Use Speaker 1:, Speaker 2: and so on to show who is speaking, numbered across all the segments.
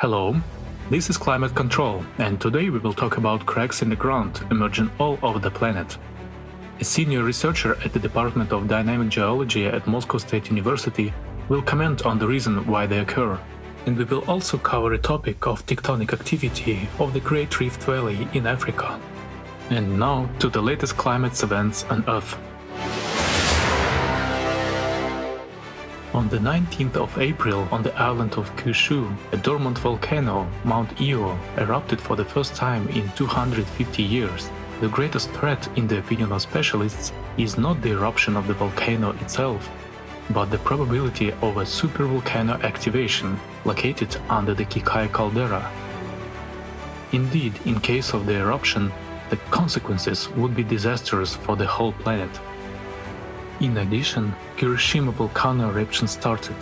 Speaker 1: Hello, this is Climate Control, and today we will talk about cracks in the ground emerging all over the planet. A senior researcher at the Department of Dynamic Geology at Moscow State University will comment on the reason why they occur. And we will also cover a topic of tectonic activity of the Great Rift Valley in Africa. And now to the latest climate events on Earth. On the 19th of April on the island of Kyushu, a dormant volcano, Mount Io, erupted for the first time in 250 years. The greatest threat, in the opinion of specialists, is not the eruption of the volcano itself, but the probability of a supervolcano activation located under the Kikai caldera. Indeed, in case of the eruption, the consequences would be disastrous for the whole planet. In addition, Kirishima volcano eruption started.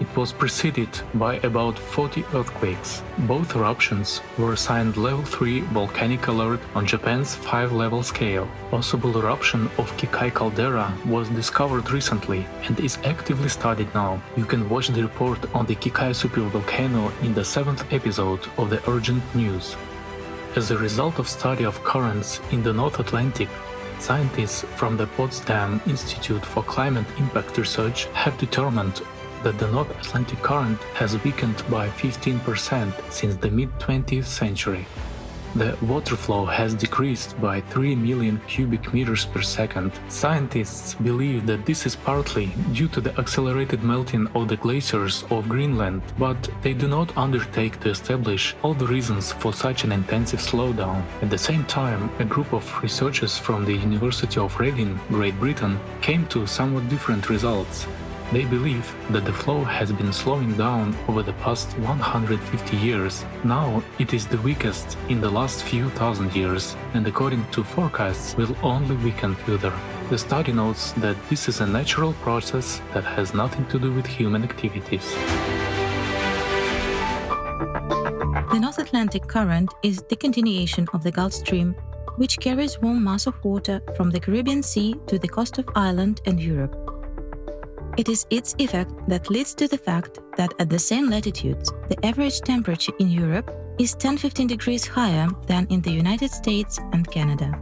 Speaker 1: It was preceded by about 40 earthquakes. Both eruptions were assigned level 3 volcanic alert on Japan's 5-level scale. Possible eruption of Kikai caldera was discovered recently and is actively studied now. You can watch the report on the Kikai supervolcano in the 7th episode of the Urgent News. As a result of study of currents in the North Atlantic, Scientists from the Potsdam Institute for Climate Impact Research have determined that the North Atlantic current has weakened by 15% since the mid-20th century. The water flow has decreased by 3 million cubic meters per second. Scientists believe that this is partly due to the accelerated melting of the glaciers of Greenland, but they do not undertake to establish all the reasons for such an intensive slowdown. At the same time, a group of researchers from the University of Reading, Great Britain, came to somewhat different results. They believe that the flow has been slowing down over the past 150 years. Now it is the weakest in the last few thousand years, and according to forecasts will only weaken further. The study notes that this is a natural process that has nothing to do with human activities.
Speaker 2: The North Atlantic Current is the continuation of the Gulf Stream, which carries warm mass of water from the Caribbean Sea to the coast of Ireland and Europe. It is its effect that leads to the fact that at the same latitudes, the average temperature in Europe is 10-15 degrees higher than in the United States and Canada.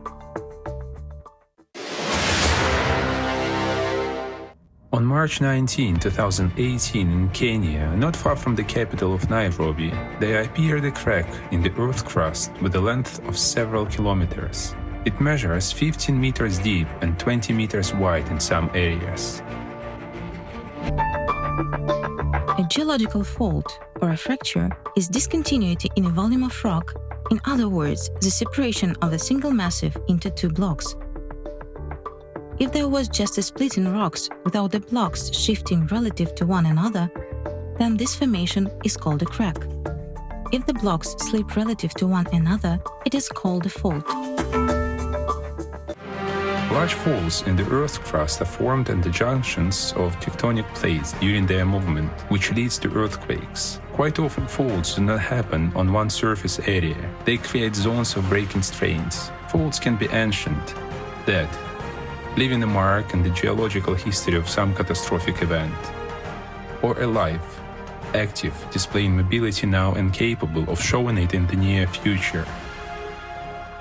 Speaker 3: On March 19, 2018 in Kenya, not far from the capital of Nairobi, there appeared a crack in the earth crust with a length of several kilometers. It measures 15 meters deep and 20 meters wide in some areas.
Speaker 2: A geological fault, or a fracture, is discontinuity in a volume of rock, in other words, the separation of a single massive into two blocks. If there was just a split in rocks without the blocks shifting relative to one another, then this formation is called a crack. If the blocks slip relative to one another, it is called a fault.
Speaker 3: Large faults in the Earth's crust are formed at the junctions of tectonic plates during their movement, which leads to earthquakes. Quite often faults do not happen on one surface area. They create zones of breaking strains. Faults can be ancient, dead, leaving a mark in the geological history of some catastrophic event, or alive, active, displaying mobility now and capable of showing it in the near future.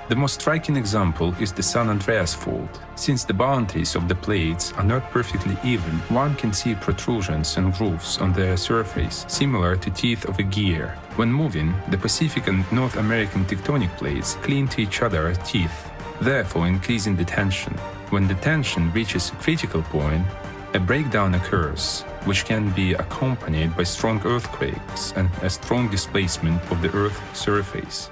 Speaker 3: The most striking example is the San Andreas Fault. Since the boundaries of the plates are not perfectly even, one can see protrusions and grooves on their surface, similar to teeth of a gear. When moving, the Pacific and North American tectonic plates cling to each other's teeth, therefore increasing the tension. When the tension reaches a critical point, a breakdown occurs, which can be accompanied by strong earthquakes and a strong displacement of the Earth's surface.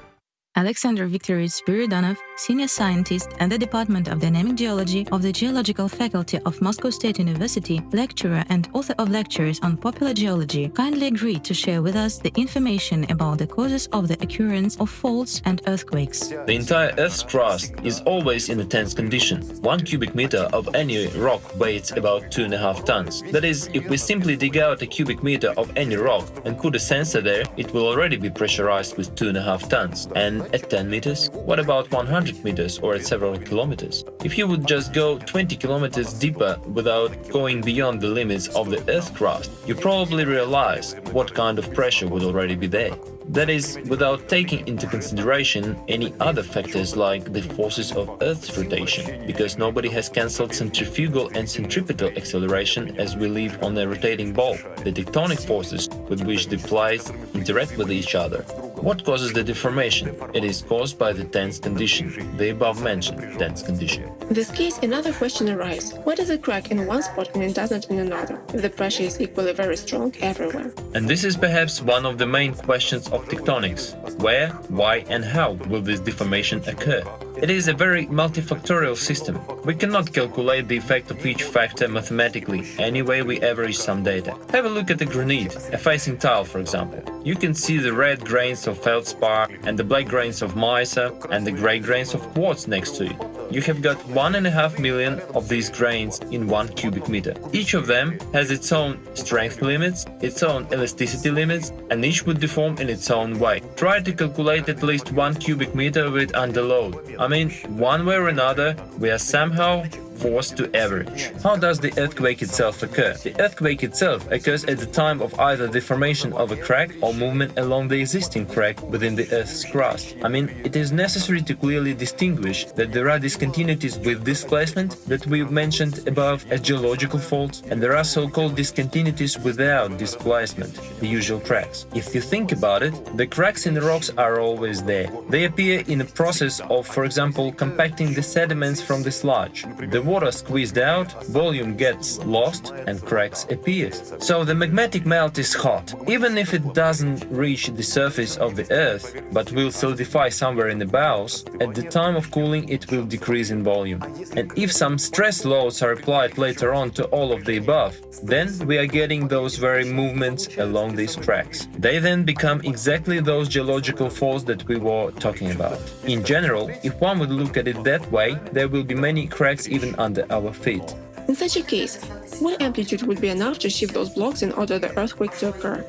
Speaker 2: Alexander Viktorovich Spiridonov, senior scientist at the Department of Dynamic Geology of the Geological Faculty of Moscow State University, lecturer and author of lectures on popular geology, kindly agreed to share with us the information about the causes of the occurrence of faults and earthquakes.
Speaker 4: The entire Earth's crust is always in a tense condition. One cubic meter of any rock weighs about 2.5 tons. That is, if we simply dig out a cubic meter of any rock and put a sensor there, it will already be pressurized with 2.5 tons. And at 10 meters? What about 100 meters or at several kilometers? If you would just go 20 kilometers deeper without going beyond the limits of the Earth crust, you probably realize what kind of pressure would already be there. That is, without taking into consideration any other factors like the forces of Earth's rotation, because nobody has cancelled centrifugal and centripetal acceleration as we live on a rotating ball, the tectonic forces with which the plates interact with each other, what causes the deformation? It is caused by the tense condition, the above-mentioned tense condition.
Speaker 5: In this case, another question arises. Why does it crack in one spot and it doesn't in another, if the pressure is equally very strong everywhere?
Speaker 4: And this is perhaps one of the main questions of tectonics. Where, why and how will this deformation occur? It is a very multifactorial system. We cannot calculate the effect of each factor mathematically, any way we average some data. Have a look at the granite, a facing tile for example. You can see the red grains of feldspar and the black grains of mica and the grey grains of quartz next to it. You have got 1.5 million of these grains in 1 cubic meter. Each of them has its own strength limits, its own elasticity limits, and each would deform in its own way. Try to calculate at least 1 cubic meter with underload. I mean, one way or another, we are somehow forced to average. How does the earthquake itself occur? The earthquake itself occurs at the time of either the formation of a crack or movement along the existing crack within the Earth's crust. I mean, it is necessary to clearly distinguish that there are discontinuities with displacement that we mentioned above as geological faults, and there are so-called discontinuities without displacement, the usual cracks. If you think about it, the cracks in the rocks are always there. They appear in a process of, for example, compacting the sediments from the sludge. The water squeezed out, volume gets lost and cracks appear. So the magmatic melt is hot. Even if it doesn't reach the surface of the earth, but will solidify somewhere in the bowels, at the time of cooling it will decrease in volume. And if some stress loads are applied later on to all of the above, then we are getting those very movements along these cracks. They then become exactly those geological faults that we were talking about. In general, if one would look at it that way, there will be many cracks even under our feet.
Speaker 5: In such a case, what amplitude would be enough to shift those blocks in order the earthquake to occur?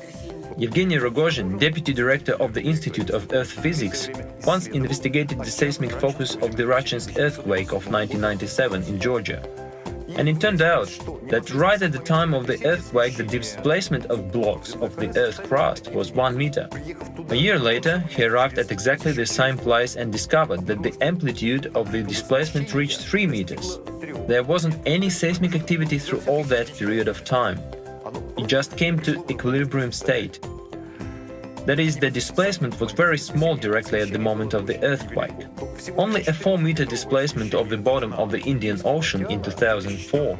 Speaker 4: Yevgeny Rogozhin, deputy director of the Institute of Earth Physics, once investigated the seismic focus of the Rachinsk earthquake of 1997 in Georgia. And it turned out that right at the time of the earthquake the displacement of blocks of the Earth crust was 1 meter. A year later, he arrived at exactly the same place and discovered that the amplitude of the displacement reached 3 meters. There wasn't any seismic activity through all that period of time. It just came to equilibrium state. That is, the displacement was very small directly at the moment of the earthquake. Only a 4-meter displacement of the bottom of the Indian Ocean in 2004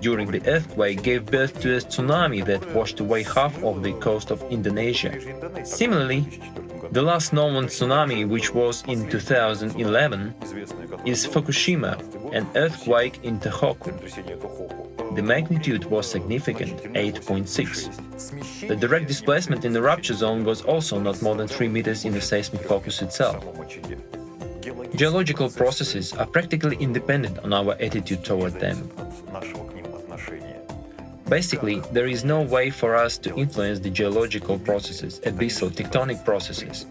Speaker 4: during the earthquake gave birth to a tsunami that washed away half of the coast of Indonesia. Similarly, the last known tsunami, which was in 2011, is Fukushima, an earthquake in Tohoku. The magnitude was significant, 8.6. The direct displacement in the rupture zone was also not more than 3 meters in the seismic focus itself. Geological processes are practically independent on our attitude toward them. Basically, there is no way for us to influence the geological processes, abyssal tectonic processes.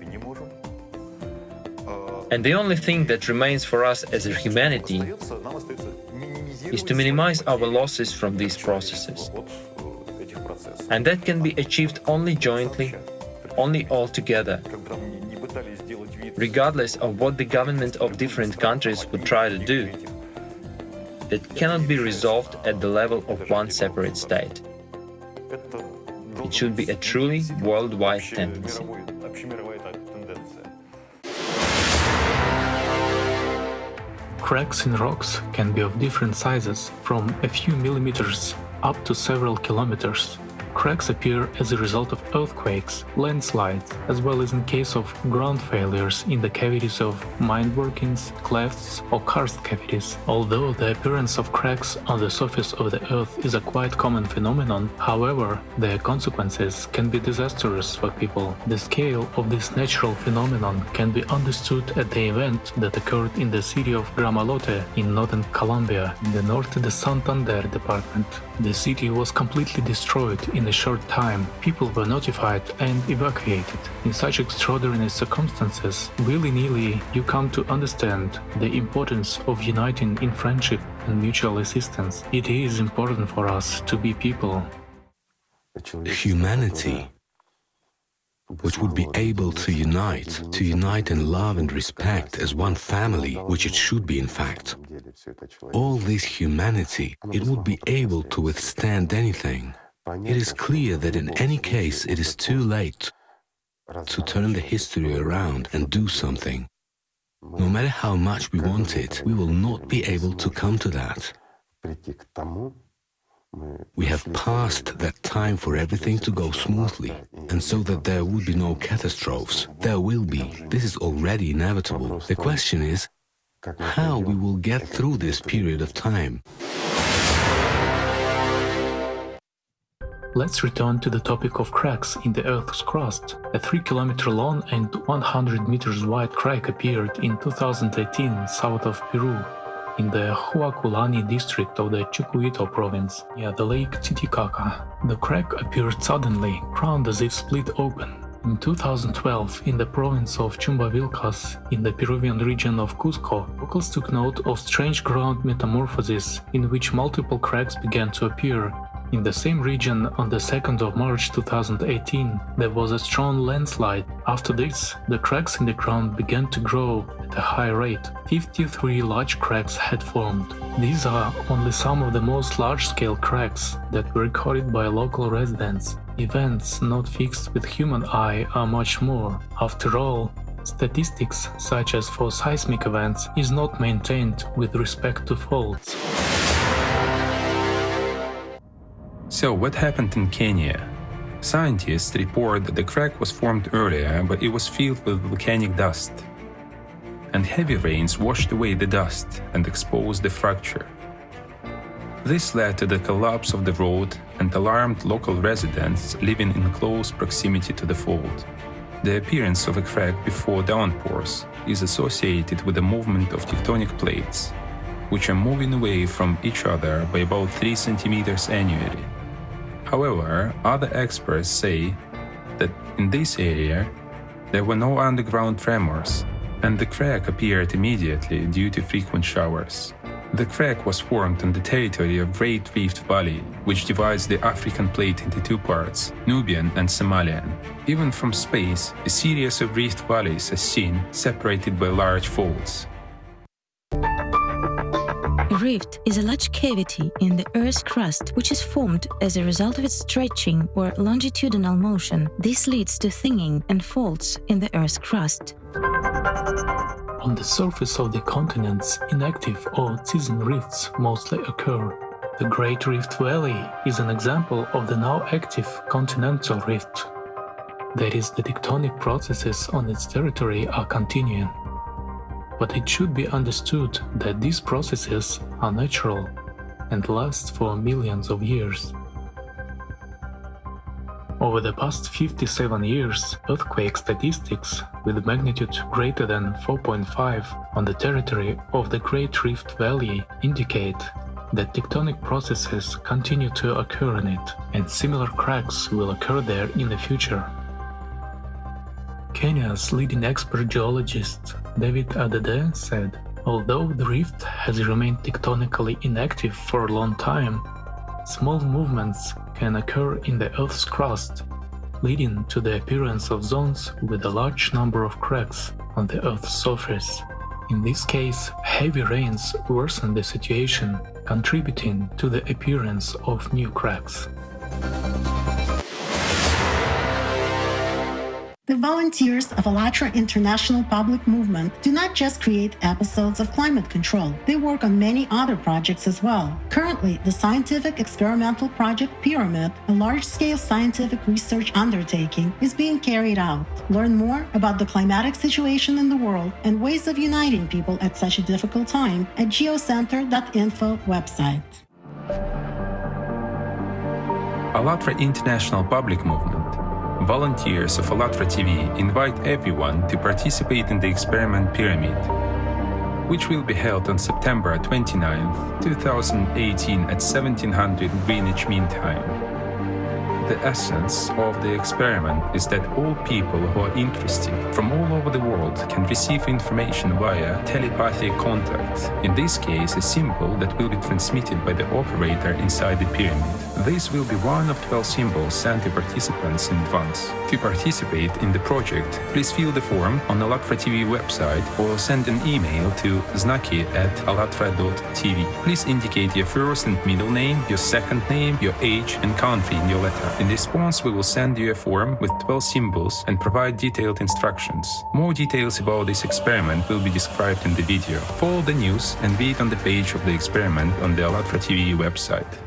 Speaker 4: And the only thing that remains for us as a humanity is to minimize our losses from these processes. And that can be achieved only jointly, only all together, regardless of what the government of different countries would try to do. That cannot be resolved at the level of one separate state. It should be a truly worldwide tendency.
Speaker 1: Cracks in rocks can be of different sizes, from a few millimeters up to several kilometers. Cracks appear as a result of earthquakes, landslides, as well as in case of ground failures in the cavities of mine workings, clefts or karst cavities. Although the appearance of cracks on the surface of the earth is a quite common phenomenon, however, their consequences can be disastrous for people. The scale of this natural phenomenon can be understood at the event that occurred in the city of Gramalote in northern Colombia, in the Norte de Santander department. The city was completely destroyed in a short time, people were notified and evacuated. In such extraordinary circumstances, willy-nilly you come to understand the importance of uniting in friendship and mutual assistance. It is important for us to be people.
Speaker 6: Humanity which would be able to unite, to unite in love and respect as one family, which it should be in fact. All this humanity, it would be able to withstand anything. It is clear that in any case it is too late to turn the history around and do something. No matter how much we want it, we will not be able to come to that. We have passed that time for everything to go smoothly, and so that there would be no catastrophes. There will be. This is already inevitable. The question is how we will get through this period of time.
Speaker 1: Let's return to the topic of cracks in the Earth's crust. A 3 km long and 100 meters wide crack appeared in 2018 south of Peru in the Huacullani district of the Chucuito province, near the lake Titicaca. The crack appeared suddenly, crowned as if split open. In 2012, in the province of Chumbivilcas, in the Peruvian region of Cusco, locals took note of strange ground metamorphosis in which multiple cracks began to appear in the same region, on the 2nd of March 2018, there was a strong landslide. After this, the cracks in the ground began to grow at a high rate. 53 large cracks had formed. These are only some of the most large-scale cracks that were recorded by local residents. Events not fixed with human eye are much more. After all, statistics, such as for seismic events, is not maintained with respect to faults.
Speaker 3: So what happened in Kenya? Scientists report that the crack was formed earlier, but it was filled with volcanic dust. And heavy rains washed away the dust and exposed the fracture. This led to the collapse of the road and alarmed local residents living in close proximity to the fault. The appearance of a crack before downpours is associated with the movement of tectonic plates, which are moving away from each other by about 3 centimeters annually. However, other experts say that in this area there were no underground tremors, and the crack appeared immediately due to frequent showers. The crack was formed on the territory of Great Rift Valley, which divides the African plate into two parts, Nubian and Somalian. Even from space, a series of rift valleys is seen, separated by large faults.
Speaker 2: Rift is a large cavity in the Earth's crust which is formed as a result of its stretching or longitudinal motion. This leads to thinning and faults in the Earth's crust.
Speaker 1: On the surface of the continents, inactive or season rifts mostly occur. The Great Rift Valley is an example of the now active continental rift. That is, the tectonic processes on its territory are continuing but it should be understood that these processes are natural and last for millions of years. Over the past 57 years, earthquake statistics with magnitude greater than 4.5 on the territory of the Great Rift Valley indicate that tectonic processes continue to occur in it, and similar cracks will occur there in the future. Kenya's leading expert geologist David Adede said, although the rift has remained tectonically inactive for a long time, small movements can occur in the Earth's crust, leading to the appearance of zones with a large number of cracks on the Earth's surface. In this case, heavy rains worsen the situation, contributing to the appearance of new cracks.
Speaker 7: The volunteers of ALLATRA International Public Movement do not just create episodes of climate control, they work on many other projects as well. Currently, the scientific experimental project Pyramid, a large scale scientific research undertaking, is being carried out. Learn more about the climatic situation in the world and ways of uniting people at such a difficult time at geocenter.info website.
Speaker 3: ALLATRA International Public Movement volunteers of ALLATRA TV invite everyone to participate in the experiment Pyramid, which will be held on September 29, 2018 at 1700 Greenwich Mean Time. The essence of the experiment is that all people who are interested from all over the world can receive information via telepathic contact. In this case, a symbol that will be transmitted by the operator inside the pyramid. This will be one of 12 symbols sent to participants in advance. To participate in the project, please fill the form on ALLATRA TV website or send an email to znaki at allatra.tv. Please indicate your first and middle name, your second name, your age, and country in your letter. In response, we will send you a form with 12 symbols and provide detailed instructions. More details about this experiment will be described in the video. Follow the news and read on the page of the experiment on the ALLATRA TV website.